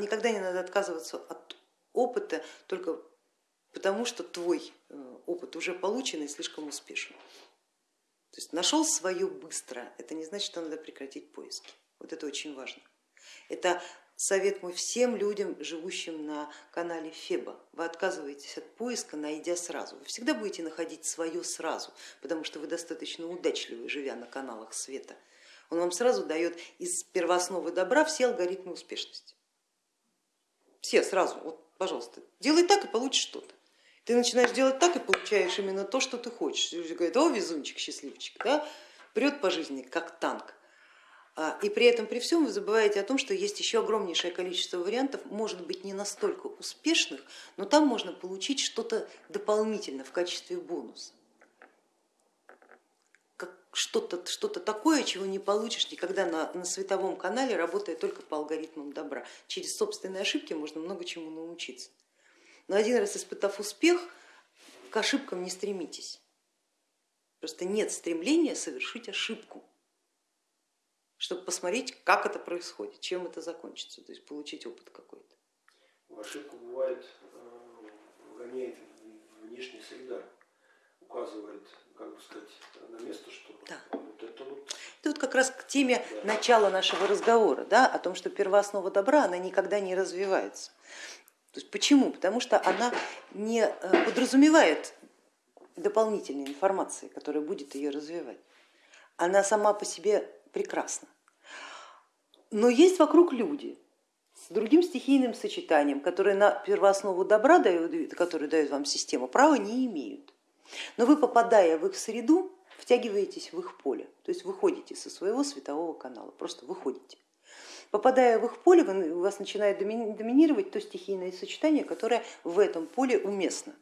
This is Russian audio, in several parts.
Никогда не надо отказываться от опыта только потому, что твой э, опыт уже получен и слишком успешен. То есть нашел свое быстро, это не значит, что надо прекратить поиски. Вот это очень важно. Это совет мой всем людям, живущим на канале Феба. Вы отказываетесь от поиска, найдя сразу. Вы всегда будете находить свое сразу, потому что вы достаточно удачливы, живя на каналах света. Он вам сразу дает из первоосновы добра все алгоритмы успешности. Все сразу, вот, пожалуйста, делай так и получишь что-то. Ты начинаешь делать так и получаешь именно то, что ты хочешь. Люди говорят, о, везунчик, счастливчик, да? прет по жизни как танк. А, и при этом, при всем вы забываете о том, что есть еще огромнейшее количество вариантов, может быть не настолько успешных, но там можно получить что-то дополнительно в качестве бонуса что-то что, -то, такое, чего не получишь никогда на, на световом канале, работая только по алгоритмам добра. Через собственные ошибки можно много чему научиться. Но один раз испытав успех, к ошибкам не стремитесь. Просто нет стремления совершить ошибку, чтобы посмотреть, как это происходит, чем это закончится, то есть получить опыт какой-то. Ошибка бывает, э, гоняет внешняя среда, указывает как бы сказать, на место, что да. вот это вот... Это вот как раз к теме да. начала нашего разговора, да, о том, что первооснова добра, она никогда не развивается. То есть почему? Потому что она не э, подразумевает дополнительной информации, которая будет ее развивать. Она сама по себе прекрасна. Но есть вокруг люди с другим стихийным сочетанием, которые на первооснову добра, дают, которые дает вам система, права не имеют. Но вы, попадая в их среду, втягиваетесь в их поле, то есть выходите со своего светового канала, просто выходите. Попадая в их поле, у вас начинает доминировать то стихийное сочетание, которое в этом поле уместно.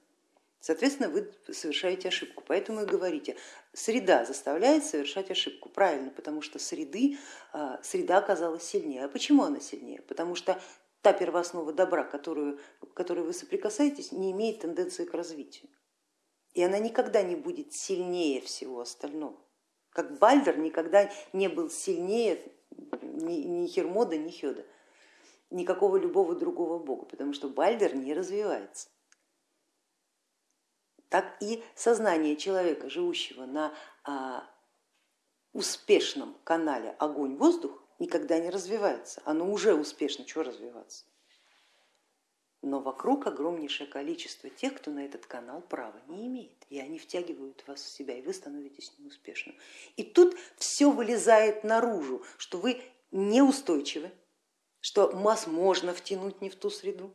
Соответственно, вы совершаете ошибку. Поэтому и говорите, среда заставляет совершать ошибку. Правильно, потому что среды, а, среда оказалась сильнее. А почему она сильнее? Потому что та первооснова добра, которую, которой вы соприкасаетесь, не имеет тенденции к развитию и она никогда не будет сильнее всего остального. Как Бальдер никогда не был сильнее ни, ни Хермода, ни Хеда, никакого любого другого бога, потому что Бальдер не развивается. Так и сознание человека, живущего на а, успешном канале огонь-воздух, никогда не развивается. Оно уже успешно, чего развиваться? Но вокруг огромнейшее количество тех, кто на этот канал права не имеет, и они втягивают вас в себя, и вы становитесь неуспешным. И тут все вылезает наружу, что вы неустойчивы, что вас можно втянуть не в ту среду,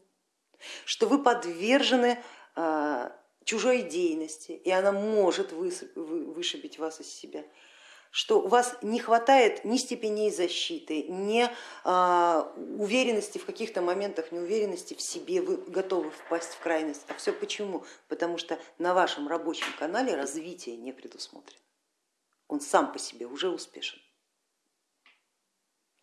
что вы подвержены а, чужой деятельности, и она может вышибить вас из себя, что у вас не хватает ни степеней защиты, ни а, уверенности в каких-то моментах, неуверенности в себе, вы готовы впасть в крайность. А все почему? Потому что на вашем рабочем канале развитие не предусмотрено. Он сам по себе уже успешен.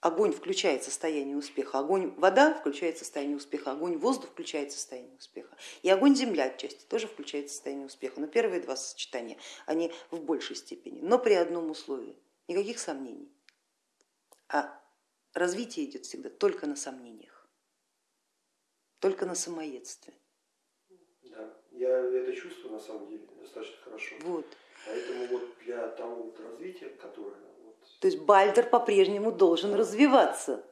Огонь включает состояние успеха, огонь вода включает состояние успеха, огонь воздух включает состояние успеха. И огонь земля отчасти тоже включает состояние успеха. Но первые два сочетания, они в большей степени, но при одном условии, никаких сомнений. А развитие идет всегда только на сомнениях, только на самоедстве. Да, я это чувствую на самом деле достаточно хорошо. Вот. Поэтому вот для того вот развития, которое то есть Бальдер по-прежнему должен развиваться.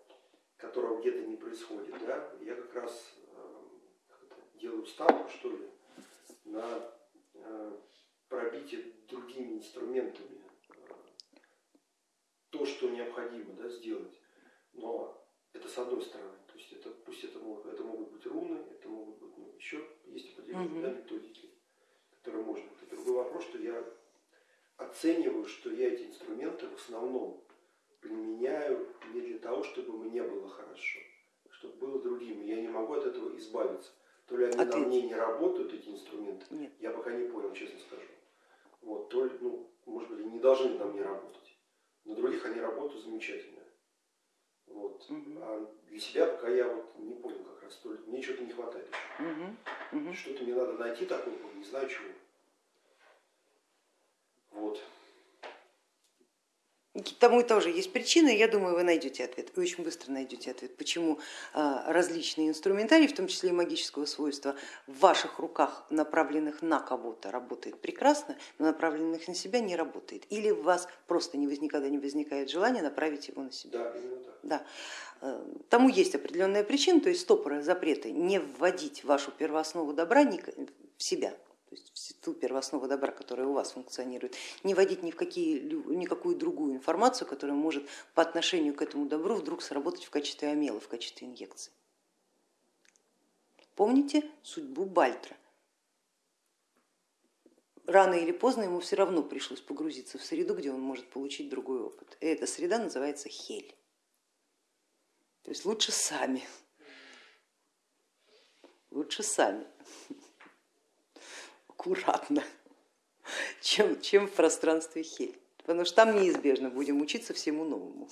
Которого где-то не происходит. Да? Я как раз э, делаю ставку, что ли, на э, пробитие другими инструментами то, что необходимо да, сделать. Но это с одной стороны, то есть это, пусть это могут, это могут быть руны, это могут быть ну, еще есть определенные угу. да, методики, которые можно. Это другой вопрос, что я оцениваю, что я эти инструменты в основном применяю не для того, чтобы мне было хорошо, а чтобы было другим. Я не могу от этого избавиться. То ли они Ответ. на мне не работают, эти инструменты, Нет. я пока не понял, честно скажу. Вот, то ли, ну, может быть, не должны на мне работать. На других они работают замечательно. Вот. Угу. А для себя пока я вот не понял как раз, то ли мне что-то не хватает Угу. Угу. Что-то мне надо найти такое, не знаю чего. Вот. Тому тоже есть причины, я думаю, вы найдете ответ, вы очень быстро найдете ответ, почему а, различные инструментарии, в том числе и магического свойства, в ваших руках, направленных на кого-то, работает прекрасно, но направленных на себя не работает. Или у вас просто не, никогда не возникает желания направить его на себя. Да, именно так. Да. Э, тому есть определенная причина, то есть стопоры, запреты не вводить вашу первооснову добра в себя, то есть ту первооснову добра, которая у вас функционирует, не вводить ни в какие, никакую другую информацию, которая может по отношению к этому добру вдруг сработать в качестве амела, в качестве инъекции. Помните судьбу Бальтра? Рано или поздно ему все равно пришлось погрузиться в среду, где он может получить другой опыт. И эта среда называется хель. То есть лучше сами. Лучше сами аккуратно, чем, чем в пространстве хель. Потому что там неизбежно будем учиться всему новому.